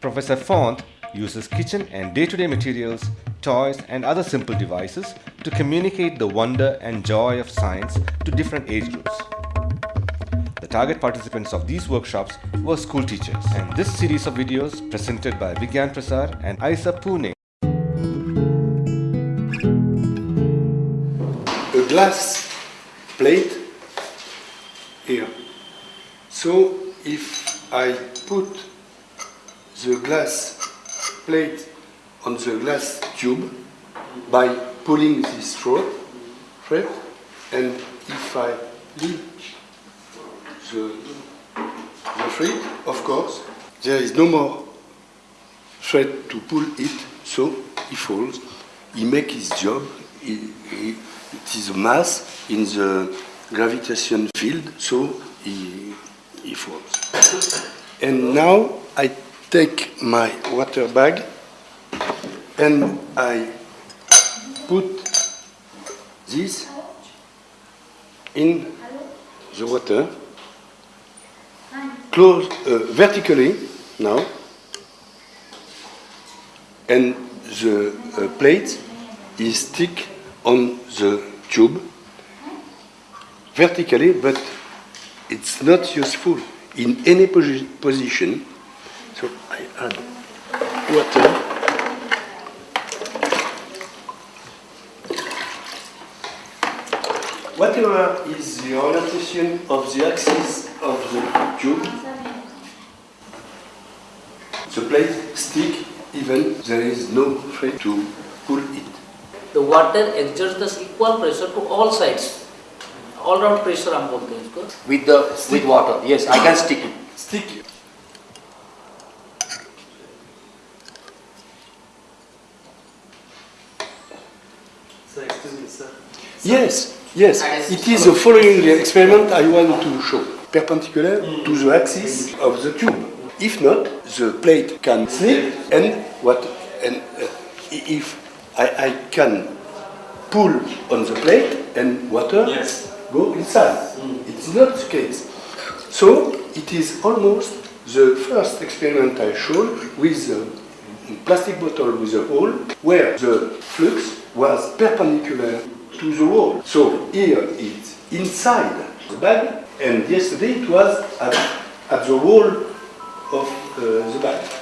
Professor Font uses kitchen and day-to-day materials, toys and other simple devices to communicate the wonder and joy of science to different age groups. The target participants of these workshops were school teachers and this series of videos presented by Vigyan Prasar and IUCAA Pune a glass plate here. So if I put the glass plate on the glass tube by pulling this thread, thread and if I leave the, the thread, of course, there is no more thread to pull it, so he falls. He makes his job. He, he, it is a mass in the gravitation field, so he, he falls. And now I take my water bag and I put this in the water, close uh, vertically now, and the uh, plate is stick on the tube. Vertically, but it's not useful in any posi position. So I add water. Whatever is the orientation of the axis of the tube, the plate stick even there is no thread to pull it. The water exerts the equal pressure to all sides. All round pressure हम बोलते हैं इसको. with the with water. Yes, I can stick it. Stick. Sir, excuse me, sir. Yes, yes. It is the following experiment I want to show. Perpendicular to the axis of the tube. If not, the plate can slip and what? And uh, if I, I can pull on the plate and water Yes. go inside. It's not the case. So it is almost the first experiment I showed with a plastic bottle with a hole where the flux was perpendicular to the wall. So here it's inside the bag and yesterday it was at, at the wall of uh, the bag.